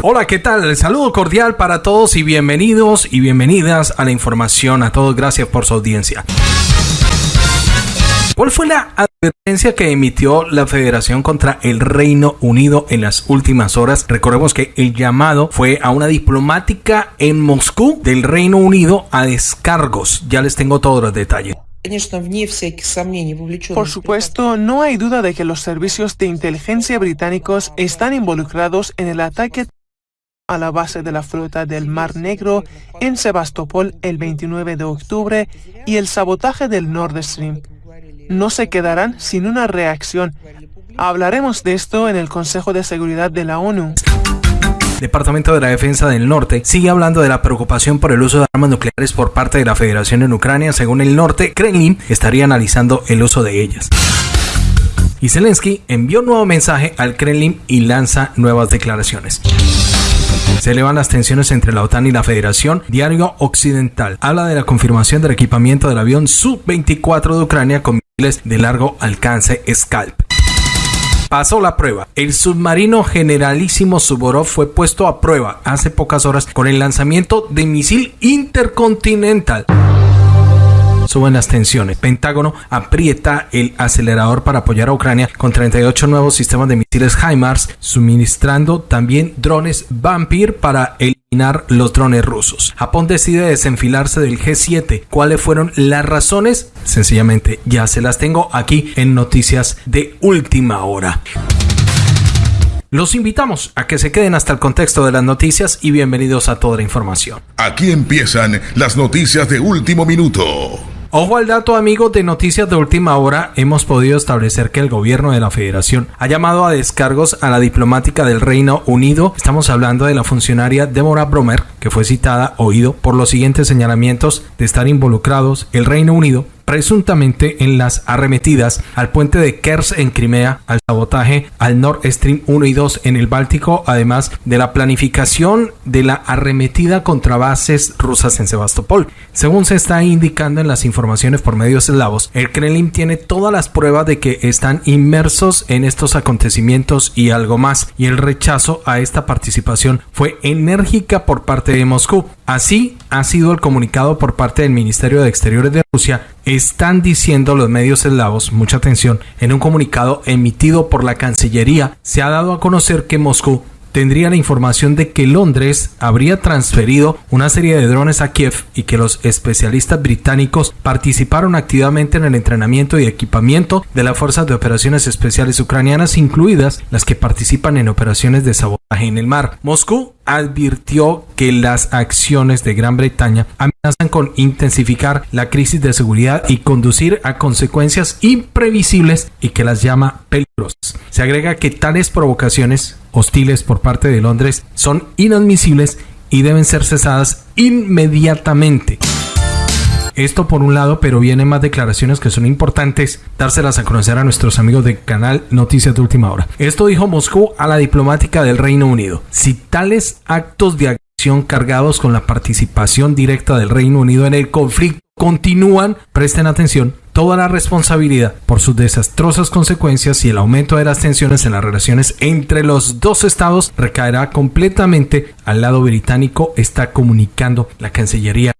Hola, ¿qué tal? El saludo cordial para todos y bienvenidos y bienvenidas a la información. A todos, gracias por su audiencia. ¿Cuál fue la advertencia que emitió la Federación contra el Reino Unido en las últimas horas? Recordemos que el llamado fue a una diplomática en Moscú del Reino Unido a descargos. Ya les tengo todos los detalles. Por supuesto, no hay duda de que los servicios de inteligencia británicos están involucrados en el ataque a la base de la flota del Mar Negro en Sebastopol el 29 de octubre y el sabotaje del Nord Stream no se quedarán sin una reacción. Hablaremos de esto en el Consejo de Seguridad de la ONU. Departamento de la Defensa del Norte sigue hablando de la preocupación por el uso de armas nucleares por parte de la Federación en Ucrania. Según el Norte, Kremlin estaría analizando el uso de ellas. Y Zelensky envió un nuevo mensaje al Kremlin y lanza nuevas declaraciones. Se elevan las tensiones entre la OTAN y la Federación. Diario Occidental habla de la confirmación del equipamiento del avión Su-24 de Ucrania con de largo alcance Scalp. Pasó la prueba. El submarino generalísimo Suborov fue puesto a prueba hace pocas horas con el lanzamiento de misil intercontinental suben las tensiones. Pentágono aprieta el acelerador para apoyar a Ucrania con 38 nuevos sistemas de misiles HIMARS, suministrando también drones Vampir para eliminar los drones rusos. Japón decide desenfilarse del G7. ¿Cuáles fueron las razones? Sencillamente ya se las tengo aquí en noticias de última hora. Los invitamos a que se queden hasta el contexto de las noticias y bienvenidos a toda la información. Aquí empiezan las noticias de último minuto. Ojo al dato amigos de noticias de última hora, hemos podido establecer que el gobierno de la federación ha llamado a descargos a la diplomática del Reino Unido. Estamos hablando de la funcionaria Deborah Bromer, que fue citada, oído, por los siguientes señalamientos de estar involucrados el Reino Unido presuntamente en las arremetidas al puente de Kers en Crimea, al sabotaje al Nord Stream 1 y 2 en el Báltico, además de la planificación de la arremetida contra bases rusas en Sebastopol. Según se está indicando en las informaciones por medios eslavos, el Kremlin tiene todas las pruebas de que están inmersos en estos acontecimientos y algo más, y el rechazo a esta participación fue enérgica por parte de Moscú. Así ha sido el comunicado por parte del Ministerio de Exteriores de Rusia están diciendo los medios eslavos, mucha atención, en un comunicado emitido por la Cancillería, se ha dado a conocer que Moscú tendría la información de que Londres habría transferido una serie de drones a Kiev y que los especialistas británicos participaron activamente en el entrenamiento y equipamiento de las fuerzas de operaciones especiales ucranianas, incluidas las que participan en operaciones de sabotaje en el mar. Moscú advirtió que las acciones de Gran Bretaña amenazan con intensificar la crisis de seguridad y conducir a consecuencias imprevisibles y que las llama peligrosas. Se agrega que tales provocaciones hostiles por parte de Londres son inadmisibles y deben ser cesadas inmediatamente. Esto por un lado, pero vienen más declaraciones que son importantes dárselas a conocer a nuestros amigos del canal Noticias de Última Hora. Esto dijo Moscú a la diplomática del Reino Unido. Si tales actos de agresión cargados con la participación directa del Reino Unido en el conflicto continúan, presten atención, toda la responsabilidad por sus desastrosas consecuencias y el aumento de las tensiones en las relaciones entre los dos estados recaerá completamente al lado británico, está comunicando la Cancillería.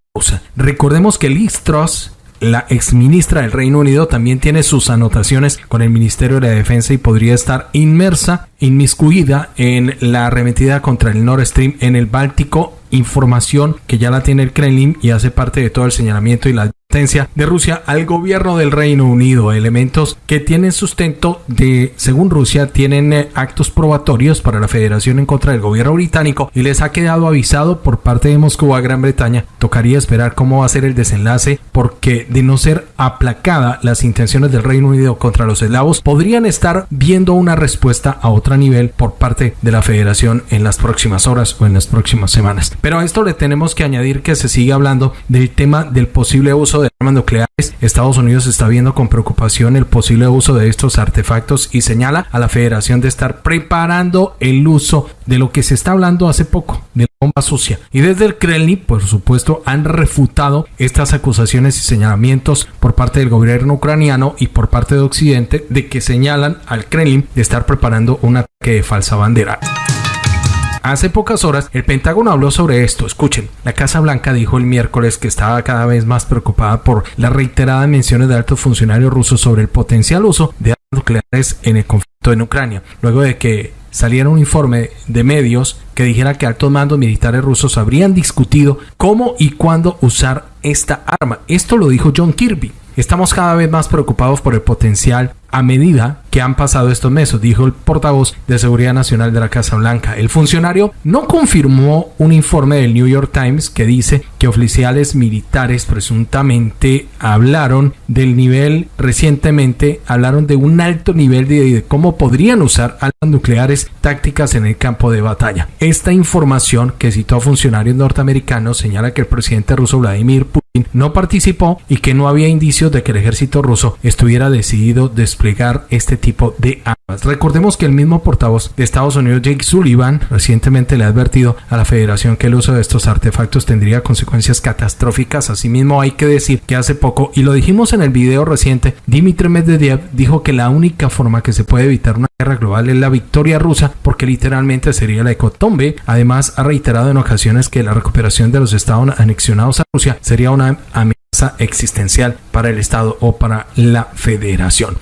Recordemos que Liz Truss la exministra del Reino Unido también tiene sus anotaciones con el Ministerio de la Defensa y podría estar inmersa, inmiscuida en la arremetida contra el Nord Stream en el Báltico información que ya la tiene el Kremlin y hace parte de todo el señalamiento y la de Rusia al gobierno del Reino Unido, elementos que tienen sustento de, según Rusia, tienen eh, actos probatorios para la federación en contra del gobierno británico y les ha quedado avisado por parte de Moscú a Gran Bretaña. Tocaría esperar cómo va a ser el desenlace porque de no ser aplacada las intenciones del Reino Unido contra los eslavos, podrían estar viendo una respuesta a otro nivel por parte de la federación en las próximas horas o en las próximas semanas. Pero a esto le tenemos que añadir que se sigue hablando del tema del posible uso de armas nucleares, Estados Unidos está viendo con preocupación el posible uso de estos artefactos y señala a la Federación de estar preparando el uso de lo que se está hablando hace poco, de la bomba sucia. Y desde el Kremlin, por supuesto, han refutado estas acusaciones y señalamientos por parte del gobierno ucraniano y por parte de Occidente de que señalan al Kremlin de estar preparando un ataque de falsa bandera. Hace pocas horas el Pentágono habló sobre esto. Escuchen, la Casa Blanca dijo el miércoles que estaba cada vez más preocupada por las reiteradas menciones de altos funcionarios rusos sobre el potencial uso de armas nucleares en el conflicto en Ucrania, luego de que saliera un informe de medios que dijera que altos mandos militares rusos habrían discutido cómo y cuándo usar esta arma. Esto lo dijo John Kirby. Estamos cada vez más preocupados por el potencial a medida que han pasado estos meses, dijo el portavoz de Seguridad Nacional de la Casa Blanca. El funcionario no confirmó un informe del New York Times que dice que oficiales militares presuntamente hablaron del nivel recientemente, hablaron de un alto nivel de, cómo podrían usar armas nucleares tácticas en el campo de batalla. Esta información que citó a funcionarios norteamericanos señala que el presidente ruso Vladimir Putin no participó y que no había indicios de que el ejército ruso estuviera decidido después desplegar este tipo de armas. Recordemos que el mismo portavoz de Estados Unidos, Jake Sullivan, recientemente le ha advertido a la federación que el uso de estos artefactos tendría consecuencias catastróficas. Asimismo, hay que decir que hace poco, y lo dijimos en el video reciente, Dmitry Medvedev dijo que la única forma que se puede evitar una guerra global es la victoria rusa, porque literalmente sería la ecotombe. Además, ha reiterado en ocasiones que la recuperación de los estados anexionados a Rusia sería una amenaza existencial para el Estado o para la Federación.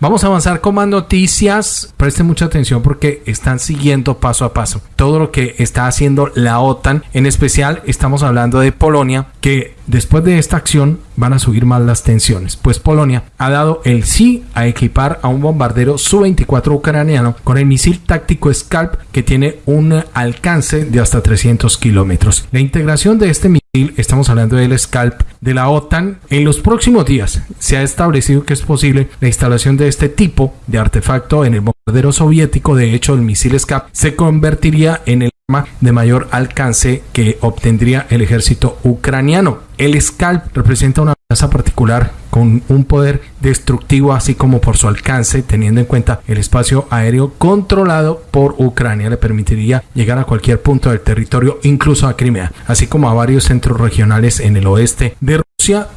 Vamos a avanzar con más noticias. Presten mucha atención porque están siguiendo paso a paso todo lo que está haciendo la OTAN. En especial estamos hablando de Polonia, que después de esta acción van a subir más las tensiones, pues Polonia ha dado el sí a equipar a un bombardero Su-24 ucraniano con el misil táctico Scalp que tiene un alcance de hasta 300 kilómetros. La integración de este misil, estamos hablando del Scalp de la OTAN, en los próximos días se ha establecido que es posible la instalación de este tipo de artefacto en el bombardero soviético. De hecho, el misil Scalp se convertiría en el de mayor alcance que obtendría el ejército ucraniano. El Scalp representa una amenaza particular con un poder destructivo así como por su alcance, teniendo en cuenta el espacio aéreo controlado por Ucrania, le permitiría llegar a cualquier punto del territorio, incluso a Crimea, así como a varios centros regionales en el oeste de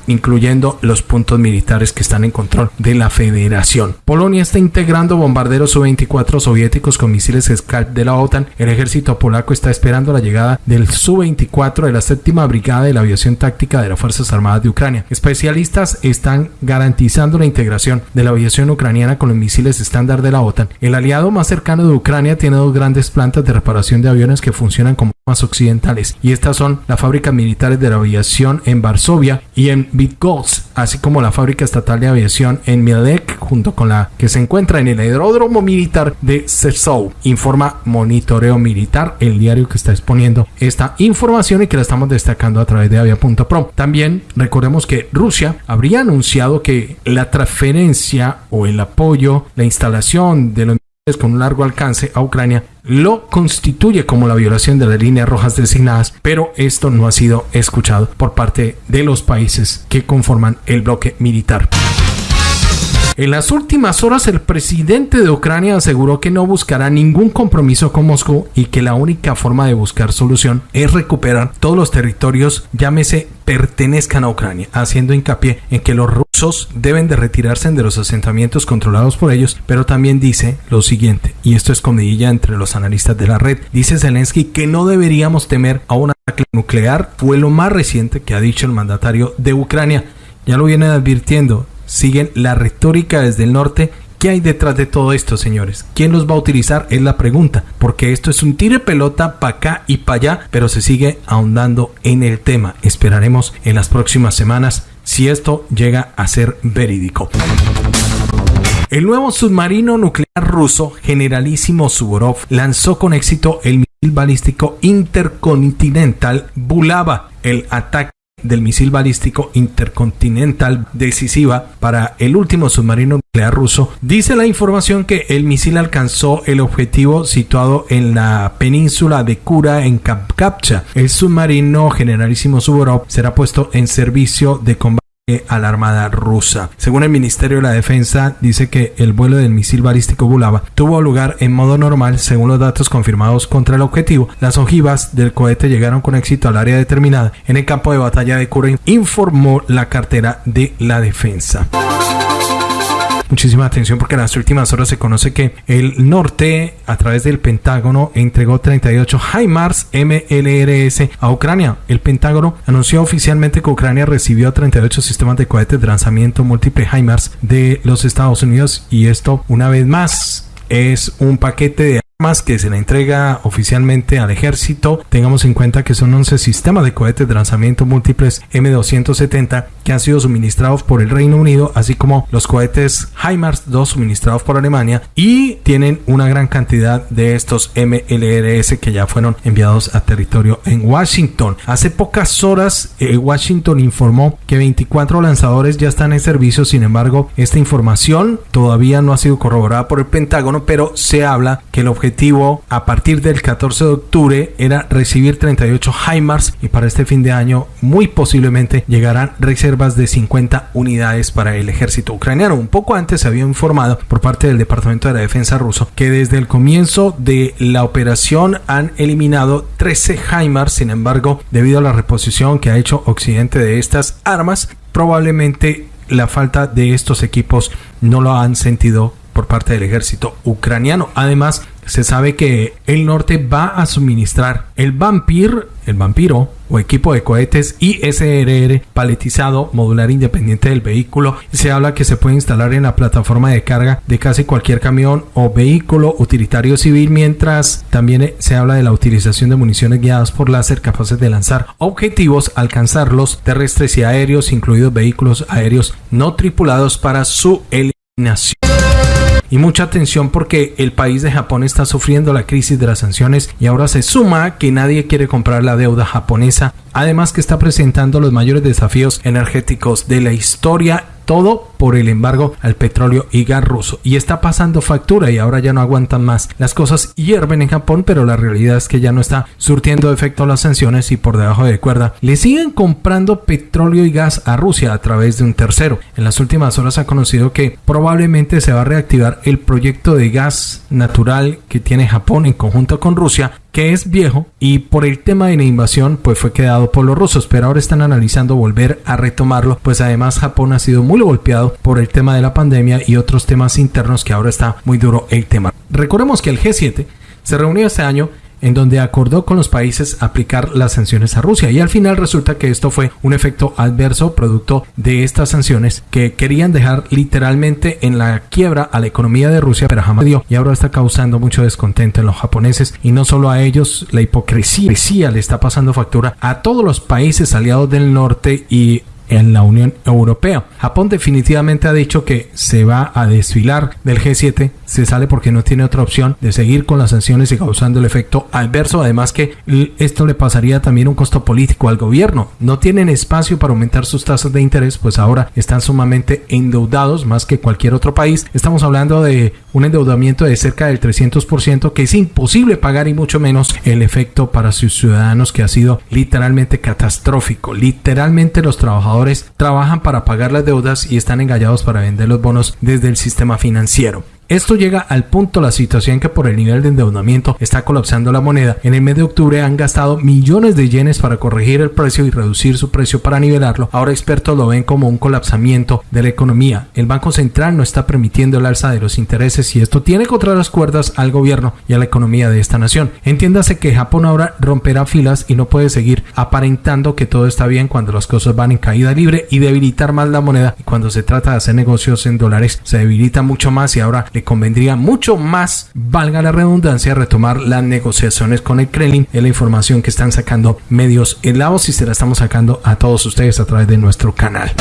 incluyendo los puntos militares que están en control de la Federación. Polonia está integrando bombarderos Su-24 soviéticos con misiles Scalp de la OTAN. El ejército polaco está esperando la llegada del Su-24 de la séptima brigada de la aviación táctica de las Fuerzas Armadas de Ucrania. Especialistas están garantizando la integración de la aviación ucraniana con los misiles estándar de la OTAN. El aliado más cercano de Ucrania tiene dos grandes plantas de reparación de aviones que funcionan como más occidentales y estas son las fábricas militares de la aviación en Varsovia y en Bydgoszcz, así como la fábrica estatal de aviación en Mielec, junto con la que se encuentra en el aeródromo militar de Sesou, informa Monitoreo Militar, el diario que está exponiendo esta información y que la estamos destacando a través de avia.pro. También recordemos que Rusia habría anunciado que la transferencia o el apoyo, la instalación de los con un largo alcance a Ucrania lo constituye como la violación de las líneas rojas designadas, pero esto no ha sido escuchado por parte de los países que conforman el bloque militar. En las últimas horas el presidente de Ucrania aseguró que no buscará ningún compromiso con Moscú y que la única forma de buscar solución es recuperar todos los territorios, llámese, pertenezcan a Ucrania, haciendo hincapié en que los deben de retirarse de los asentamientos controlados por ellos, pero también dice lo siguiente, y esto es comidilla entre los analistas de la red, dice Zelensky que no deberíamos temer a un ataque nuclear, fue lo más reciente que ha dicho el mandatario de Ucrania. Ya lo vienen advirtiendo, siguen la retórica desde el norte. ¿Qué hay detrás de todo esto, señores? ¿Quién los va a utilizar? Es la pregunta, porque esto es un tire pelota para acá y para allá, pero se sigue ahondando en el tema. Esperaremos en las próximas semanas si esto llega a ser verídico. El nuevo submarino nuclear ruso Generalísimo Suvorov lanzó con éxito el misil balístico intercontinental Bulava. El ataque del misil balístico intercontinental decisiva para el último submarino nuclear ruso, dice la información que el misil alcanzó el objetivo situado en la península de Kura en Kapkapcha. El submarino generalísimo Suvorov será puesto en servicio de combate a la Armada rusa. Según el Ministerio de la Defensa, dice que el vuelo del misil balístico Bulava tuvo lugar en modo normal según los datos confirmados contra el objetivo. Las ojivas del cohete llegaron con éxito al área determinada en el campo de batalla de Kura, informó la cartera de la defensa. Muchísima atención porque en las últimas horas se conoce que el norte, a través del Pentágono, entregó 38 HIMARS MLRS a Ucrania. El Pentágono anunció oficialmente que Ucrania recibió 38 sistemas de cohetes de lanzamiento múltiple HIMARS de los Estados Unidos y esto una vez más es un paquete de que se le entrega oficialmente al ejército. Tengamos en cuenta que son 11 sistemas de cohetes de lanzamiento múltiples M270 que han sido suministrados por el Reino Unido, así como los cohetes HIMARS 2 suministrados por Alemania y tienen una gran cantidad de estos MLRS que ya fueron enviados a territorio en Washington. Hace pocas horas eh, Washington informó que 24 lanzadores ya están en servicio, sin embargo esta información todavía no ha sido corroborada por el Pentágono, pero se habla que el objetivo a partir del 14 de octubre era recibir 38 HIMARS y para este fin de año muy posiblemente llegarán reservas de 50 unidades para el ejército ucraniano. Un poco antes se había informado por parte del Departamento de la Defensa ruso que desde el comienzo de la operación han eliminado 13 HIMARS, sin embargo, debido a la reposición que ha hecho Occidente de estas armas, probablemente la falta de estos equipos no lo han sentido por parte del ejército ucraniano. Además, se sabe que el norte va a suministrar el Vampir, el vampiro o equipo de cohetes ISRR paletizado modular independiente del vehículo. Se habla que se puede instalar en la plataforma de carga de casi cualquier camión o vehículo utilitario civil, mientras también se habla de la utilización de municiones guiadas por láser capaces de lanzar objetivos, alcanzarlos terrestres y aéreos, incluidos vehículos aéreos no tripulados para su eliminación. Y mucha atención porque el país de Japón está sufriendo la crisis de las sanciones y ahora se suma que nadie quiere comprar la deuda japonesa, además que está presentando los mayores desafíos energéticos de la historia. Todo por el embargo al petróleo y gas ruso. Y está pasando factura y ahora ya no aguantan más. Las cosas hierven en Japón, pero la realidad es que ya no está surtiendo efecto las sanciones y por debajo de cuerda le siguen comprando petróleo y gas a Rusia a través de un tercero. En las últimas horas ha conocido que probablemente se va a reactivar el proyecto de gas natural que tiene Japón en conjunto con Rusia que es viejo y por el tema de la invasión pues fue quedado por los rusos, pero ahora están analizando volver a retomarlo, pues además Japón ha sido muy golpeado por el tema de la pandemia y otros temas internos que ahora está muy duro el tema. Recordemos que el G7 se reunió este año en donde acordó con los países aplicar las sanciones a Rusia y al final resulta que esto fue un efecto adverso producto de estas sanciones que querían dejar literalmente en la quiebra a la economía de Rusia pero jamás dio y ahora está causando mucho descontento en los japoneses y no solo a ellos la hipocresía le está pasando factura a todos los países aliados del norte y en la Unión Europea. Japón definitivamente ha dicho que se va a desfilar del G7, se sale porque no tiene otra opción de seguir con las sanciones y causando el efecto adverso. Además que esto le pasaría también un costo político al gobierno. No tienen espacio para aumentar sus tasas de interés, pues ahora están sumamente endeudados más que cualquier otro país. Estamos hablando de un endeudamiento de cerca del 300% que es imposible pagar y mucho menos el efecto para sus ciudadanos que ha sido literalmente catastrófico. Literalmente los trabajadores trabajan para pagar las deudas y están engañados para vender los bonos desde el sistema financiero. Esto llega al punto la situación que por el nivel de endeudamiento está colapsando la moneda. En el mes de octubre han gastado millones de yenes para corregir el precio y reducir su precio para nivelarlo. Ahora expertos lo ven como un colapsamiento de la economía. El Banco Central no está permitiendo el alza de los intereses y esto tiene contra las cuerdas al gobierno y a la economía de esta nación. Entiéndase que Japón ahora romperá filas y no puede seguir aparentando que todo está bien cuando las cosas van en caída libre y debilitar más la moneda y cuando se trata de hacer negocios en dólares se debilita mucho más y ahora le convendría mucho más, valga la redundancia, retomar las negociaciones con el Kremlin. Es la información que están sacando medios helados y se la estamos sacando a todos ustedes a través de nuestro canal.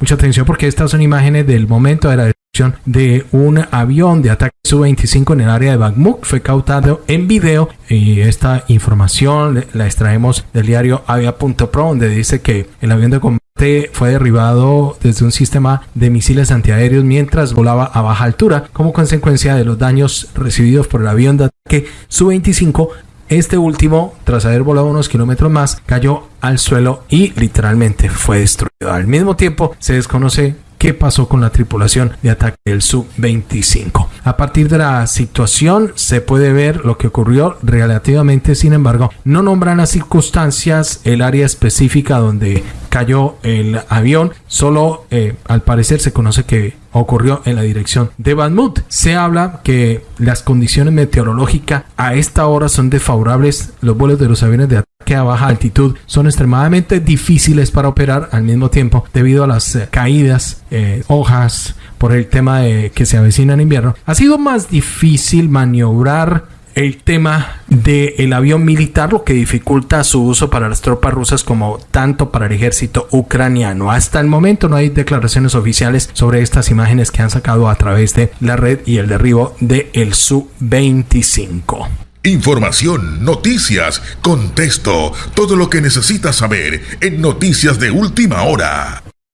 Mucha atención porque estas son imágenes del momento de la destrucción de un avión de ataque Su-25 en el área de Bakhmut. Fue cautado en video y esta información la extraemos del diario avia.pro donde dice que el avión de combate fue derribado desde un sistema de misiles antiaéreos mientras volaba a baja altura como consecuencia de los daños recibidos por el avión de ataque Su-25 este último, tras haber volado unos kilómetros más, cayó al suelo y literalmente fue destruido. Al mismo tiempo, se desconoce qué pasó con la tripulación de ataque del Su-25. A partir de la situación se puede ver lo que ocurrió relativamente, sin embargo, no nombran las circunstancias, el área específica donde cayó el avión, solo eh, al parecer se conoce que ocurrió en la dirección de Bakhmut. Se habla que las condiciones meteorológicas a esta hora son desfavorables. Los vuelos de los aviones de ataque a baja altitud son extremadamente difíciles para operar al mismo tiempo debido a las eh, caídas, eh, hojas, por el tema de que se avecina en invierno. Ha sido más difícil maniobrar el tema del avión militar, lo que dificulta su uso para las tropas rusas como tanto para el ejército ucraniano. Hasta el momento no hay declaraciones oficiales sobre estas imágenes que han sacado a través de la red y el derribo de el Su-25. Información, noticias, contexto, todo lo que necesitas saber en Noticias de Última Hora.